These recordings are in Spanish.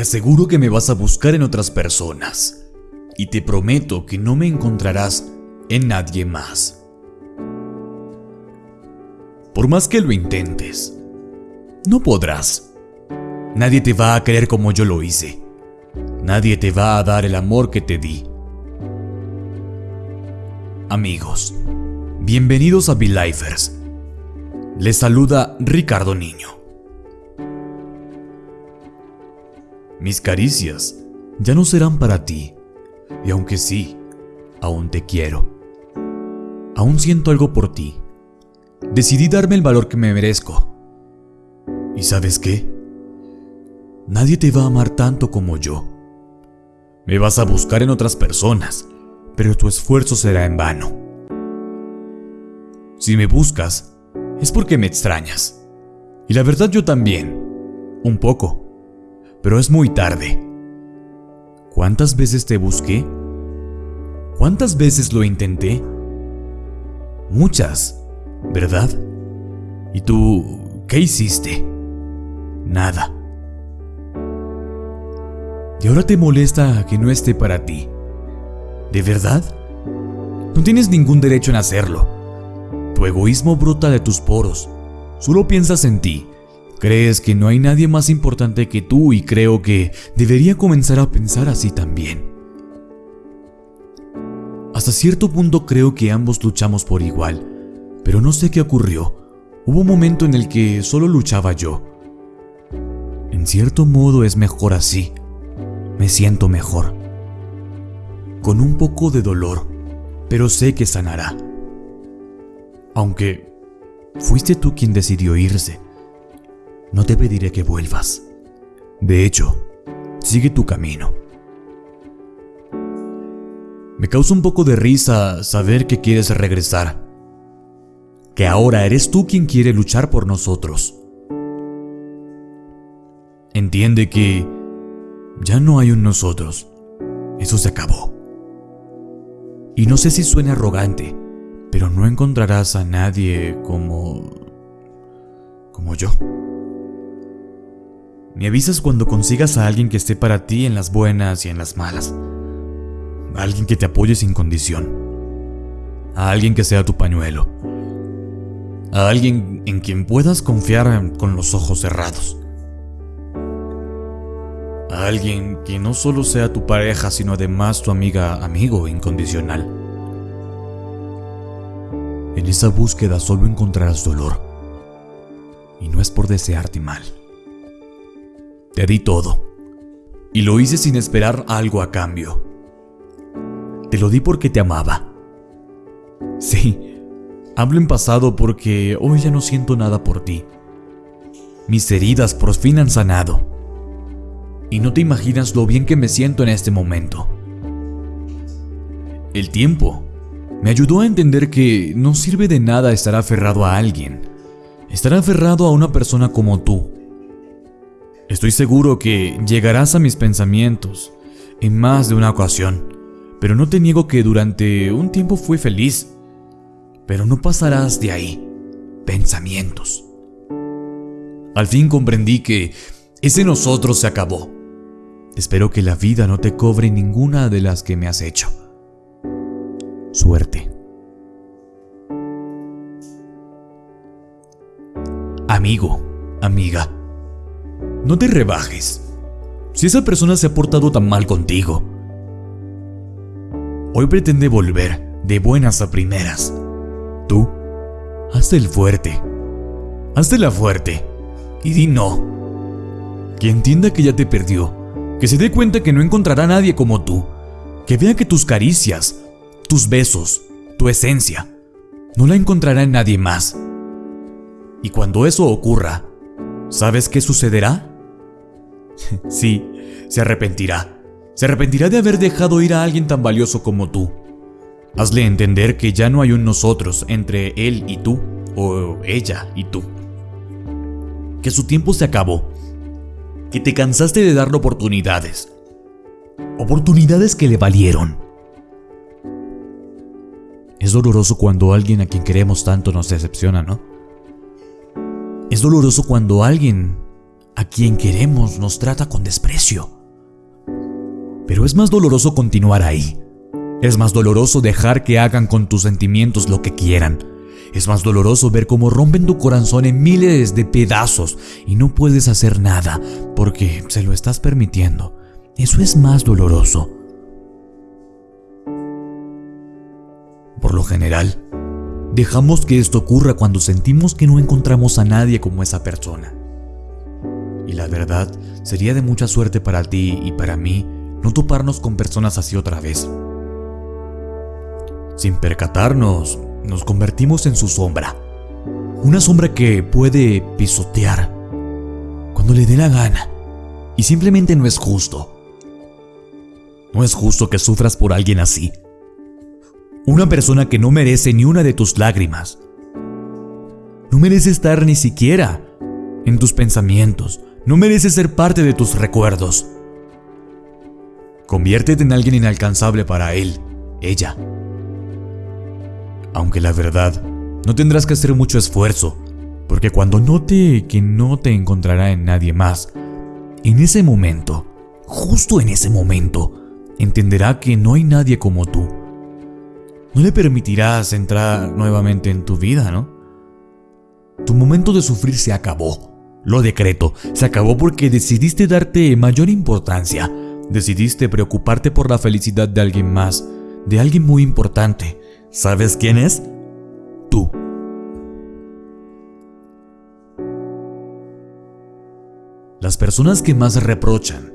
Te aseguro que me vas a buscar en otras personas. Y te prometo que no me encontrarás en nadie más. Por más que lo intentes, no podrás. Nadie te va a querer como yo lo hice. Nadie te va a dar el amor que te di. Amigos, bienvenidos a Belifers. Les saluda Ricardo Niño. Mis caricias ya no serán para ti, y aunque sí, aún te quiero. Aún siento algo por ti. Decidí darme el valor que me merezco. ¿Y sabes qué? Nadie te va a amar tanto como yo. Me vas a buscar en otras personas, pero tu esfuerzo será en vano. Si me buscas, es porque me extrañas. Y la verdad yo también. Un poco. Pero es muy tarde. ¿Cuántas veces te busqué? ¿Cuántas veces lo intenté? Muchas, ¿verdad? ¿Y tú qué hiciste? Nada. Y ahora te molesta que no esté para ti. ¿De verdad? No tienes ningún derecho en hacerlo. Tu egoísmo brota de tus poros. Solo piensas en ti. Crees que no hay nadie más importante que tú y creo que debería comenzar a pensar así también. Hasta cierto punto creo que ambos luchamos por igual, pero no sé qué ocurrió. Hubo un momento en el que solo luchaba yo. En cierto modo es mejor así. Me siento mejor. Con un poco de dolor, pero sé que sanará. Aunque fuiste tú quien decidió irse, no te pediré que vuelvas. De hecho, sigue tu camino. Me causa un poco de risa saber que quieres regresar. Que ahora eres tú quien quiere luchar por nosotros. Entiende que ya no hay un nosotros. Eso se acabó. Y no sé si suena arrogante, pero no encontrarás a nadie como... como yo. Me avisas cuando consigas a alguien que esté para ti en las buenas y en las malas. A alguien que te apoye sin condición, a alguien que sea tu pañuelo, a alguien en quien puedas confiar con los ojos cerrados, a alguien que no solo sea tu pareja, sino además tu amiga, amigo incondicional. En esa búsqueda solo encontrarás dolor, y no es por desearte mal. Te di todo, y lo hice sin esperar algo a cambio. Te lo di porque te amaba. Sí, hablo en pasado porque hoy ya no siento nada por ti. Mis heridas por fin han sanado. Y no te imaginas lo bien que me siento en este momento. El tiempo me ayudó a entender que no sirve de nada estar aferrado a alguien. Estar aferrado a una persona como tú. Estoy seguro que llegarás a mis pensamientos en más de una ocasión pero no te niego que durante un tiempo fui feliz. Pero no pasarás de ahí. Pensamientos. Al fin comprendí que ese nosotros se acabó. Espero que la vida no te cobre ninguna de las que me has hecho. Suerte. Amigo, amiga, no te rebajes. Si esa persona se ha portado tan mal contigo, Hoy pretende volver de buenas a primeras. Tú, hazte el fuerte. Hazte la fuerte. Y di no. Que entienda que ya te perdió. Que se dé cuenta que no encontrará a nadie como tú. Que vea que tus caricias, tus besos, tu esencia, no la encontrará en nadie más. Y cuando eso ocurra, ¿sabes qué sucederá? sí, se arrepentirá se arrepentirá de haber dejado ir a alguien tan valioso como tú. Hazle entender que ya no hay un nosotros entre él y tú, o ella y tú. Que su tiempo se acabó. Que te cansaste de darle oportunidades. Oportunidades que le valieron. Es doloroso cuando alguien a quien queremos tanto nos decepciona, ¿no? Es doloroso cuando alguien a quien queremos nos trata con desprecio. Pero es más doloroso continuar ahí. Es más doloroso dejar que hagan con tus sentimientos lo que quieran. Es más doloroso ver cómo rompen tu corazón en miles de pedazos y no puedes hacer nada porque se lo estás permitiendo. Eso es más doloroso. Por lo general, dejamos que esto ocurra cuando sentimos que no encontramos a nadie como esa persona. Y la verdad, sería de mucha suerte para ti y para mí no toparnos con personas así otra vez. Sin percatarnos, nos convertimos en su sombra. Una sombra que puede pisotear cuando le dé la gana. Y simplemente no es justo. No es justo que sufras por alguien así. Una persona que no merece ni una de tus lágrimas. No merece estar ni siquiera en tus pensamientos. No merece ser parte de tus recuerdos. Conviértete en alguien inalcanzable para él, ella. Aunque la verdad, no tendrás que hacer mucho esfuerzo, porque cuando note que no te encontrará en nadie más, en ese momento, justo en ese momento, entenderá que no hay nadie como tú. No le permitirás entrar nuevamente en tu vida, ¿no? Tu momento de sufrir se acabó. Lo decreto, se acabó porque decidiste darte mayor importancia. Decidiste preocuparte por la felicidad de alguien más, de alguien muy importante. ¿Sabes quién es? Tú. Las personas que más reprochan,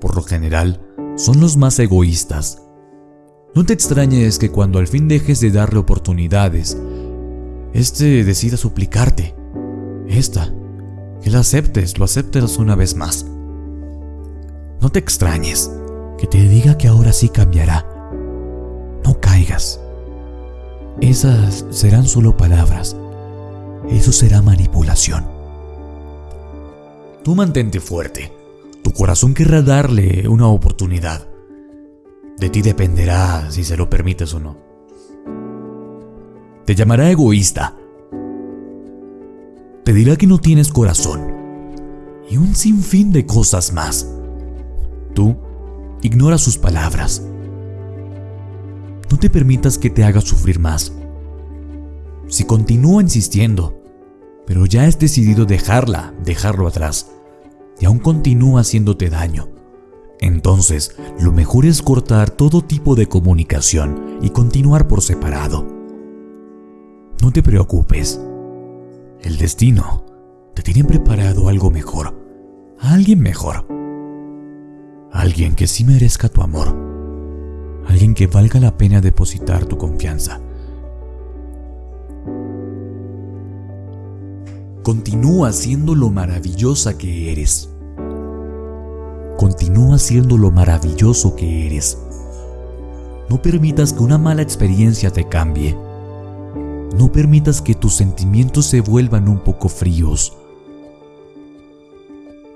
por lo general, son los más egoístas. No te extrañes que cuando al fin dejes de darle oportunidades, este decida suplicarte. Esta, que la aceptes, lo aceptes una vez más. No te extrañes que te diga que ahora sí cambiará. No caigas. Esas serán solo palabras. Eso será manipulación. Tú mantente fuerte. Tu corazón querrá darle una oportunidad. De ti dependerá si se lo permites o no. Te llamará egoísta. Te dirá que no tienes corazón. Y un sinfín de cosas más. Tú ignora sus palabras. No te permitas que te haga sufrir más. Si continúa insistiendo, pero ya has decidido dejarla, dejarlo atrás, y aún continúa haciéndote daño, entonces lo mejor es cortar todo tipo de comunicación y continuar por separado. No te preocupes. El destino te tiene preparado algo mejor, alguien mejor. Alguien que sí merezca tu amor alguien que valga la pena depositar tu confianza. Continúa siendo lo maravillosa que eres. Continúa siendo lo maravilloso que eres. No permitas que una mala experiencia te cambie. No permitas que tus sentimientos se vuelvan un poco fríos.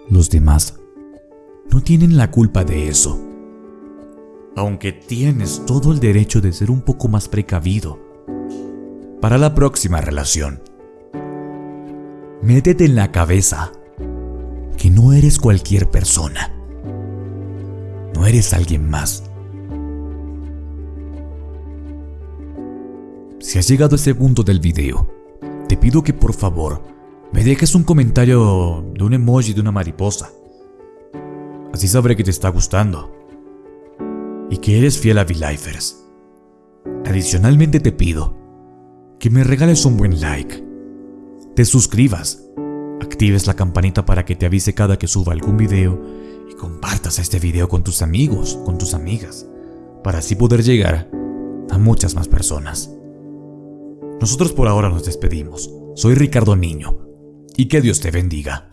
Los demás no tienen la culpa de eso aunque tienes todo el derecho de ser un poco más precavido para la próxima relación. Métete en la cabeza que no eres cualquier persona. No eres alguien más. Si has llegado a este punto del video, te pido que por favor me dejes un comentario de un emoji de una mariposa. Así sabré que te está gustando y que eres fiel a V-Lifers. Adicionalmente te pido que me regales un buen like, te suscribas, actives la campanita para que te avise cada que suba algún video y compartas este video con tus amigos, con tus amigas, para así poder llegar a muchas más personas. Nosotros por ahora nos despedimos. Soy Ricardo Niño y que Dios te bendiga.